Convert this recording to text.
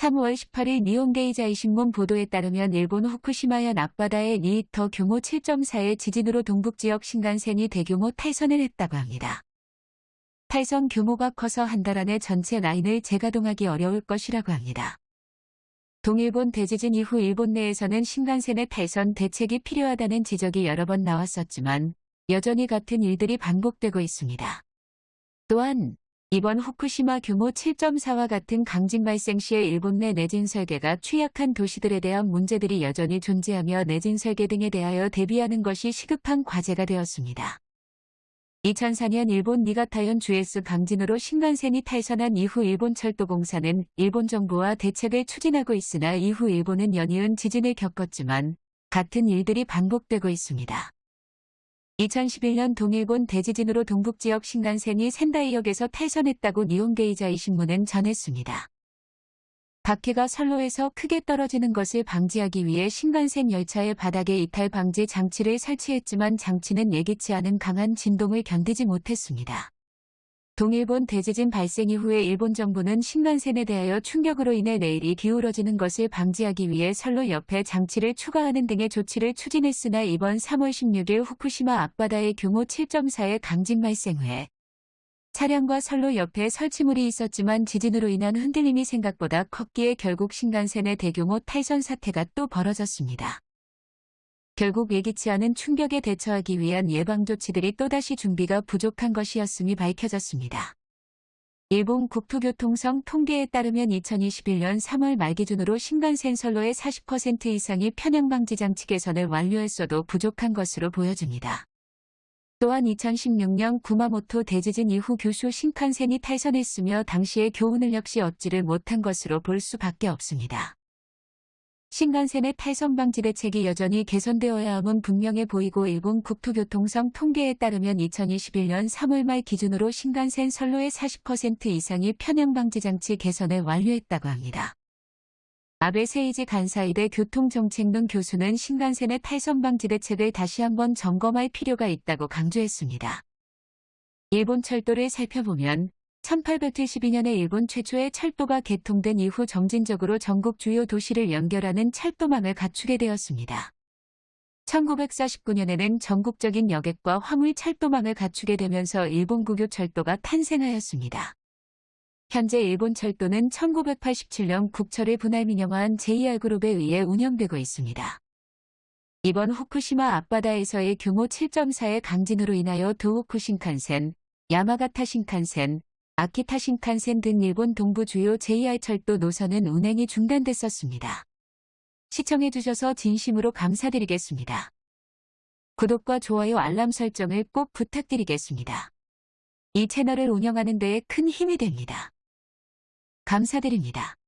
3월 18일 니온게이 자이 신문 보도에 따르면 일본 후쿠시마현 앞바다의 리히터 규모 7.4의 지진으로 동북지역 신간센이 대규모 탈선을 했다고 합니다. 탈선 규모가 커서 한 달 안에 전체 라인을 재가동하기 어려울 것이라고 합니다. 동일본 대지진 이후 일본 내에서는 신간센의 탈선 대책이 필요하다는 지적이 여러 번 나왔었지만 여전히 같은 일들이 반복되고 있습니다. 또한 이번 후쿠시마 규모 7.4와 같은 강진 발생 시에 일본 내 내진 설계가 취약한 도시들에 대한 문제들이 여전히 존재하며 내진 설계 등에 대하여 대비하는 것이 시급한 과제가 되었습니다. 2004년 일본 니가타현 주에스 강진으로 신간센이 탈선한 이후 일본 철도공사는 일본 정부와 대책을 추진하고 있으나 이후 일본은 연이은 지진을 겪었지만 같은 일들이 반복되고 있습니다. 2011년 동일본 대지진으로 동북지역 신간센이 센다이역에서 탈선했다고 니온게이자이 신문은 전했습니다. 바퀴가 선로에서 크게 떨어지는 것을 방지하기 위해 신간센 열차의 바닥에 이탈 방지 장치를 설치했지만 장치는 예기치 않은 강한 진동을 견디지 못했습니다. 동일본 대지진 발생 이후에 일본 정부는 신간센에 대하여 충격으로 인해 레일이 기울어지는 것을 방지하기 위해 선로 옆에 장치를 추가하는 등의 조치를 추진했으나 이번 3월 16일 후쿠시마 앞바다의 규모 7.4의 강진 발생 후에 차량과 선로 옆에 설치물이 있었지만 지진으로 인한 흔들림이 생각보다 컸기에 결국 신간센의 대규모 탈선 사태가 또 벌어졌습니다. 결국 예기치 않은 충격에 대처하기 위한 예방조치들이 또다시 준비가 부족한 것이었음이 밝혀졌습니다. 일본 국토교통성 통계에 따르면 2021년 3월 말 기준으로 신간센 선로의 40% 이상이 편향방지 장치 개선을 완료했어도 부족한 것으로 보여집니다. 또한 2016년 구마모토 대지진 이후 교수 신칸센이 탈선했으며 당시의 교훈을 역시 얻지를 못한 것으로 볼 수밖에 없습니다. 신간센의 탈선 방지 대책이 여전히 개선되어야 함은 분명해 보이고 일본 국토교통성 통계에 따르면 2021년 3월 말 기준으로 신간센 선로의 40% 이상이 편향 방지 장치 개선을 완료했다고 합니다. 아베 세이지 간사이대 교통정책론 교수는 신간센의 탈선 방지 대책을 다시 한번 점검할 필요가 있다고 강조했습니다. 일본 철도를 살펴보면 1872년에 일본 최초의 철도가 개통된 이후 점진적으로 전국 주요 도시를 연결하는 철도망을 갖추게 되었습니다. 1949년에는 전국적인 여객과 화물 철도망을 갖추게 되면서 일본 국유 철도가 탄생하였습니다. 현재 일본 철도는 1987년 국철을 분할 민영화한 JR그룹에 의해 운영되고 있습니다. 이번 후쿠시마 앞바다에서의 규모 7.4의 강진으로 인하여 도호쿠 신칸센, 야마가타 신칸센, 아키타 신칸센 등 일본 동부 주요 JR 철도 노선은 운행이 중단됐었습니다. 시청해주셔서 진심으로 감사드리겠습니다. 구독과 좋아요 알람 설정을 꼭 부탁드리겠습니다. 이 채널을 운영하는 데에 큰 힘이 됩니다. 감사드립니다.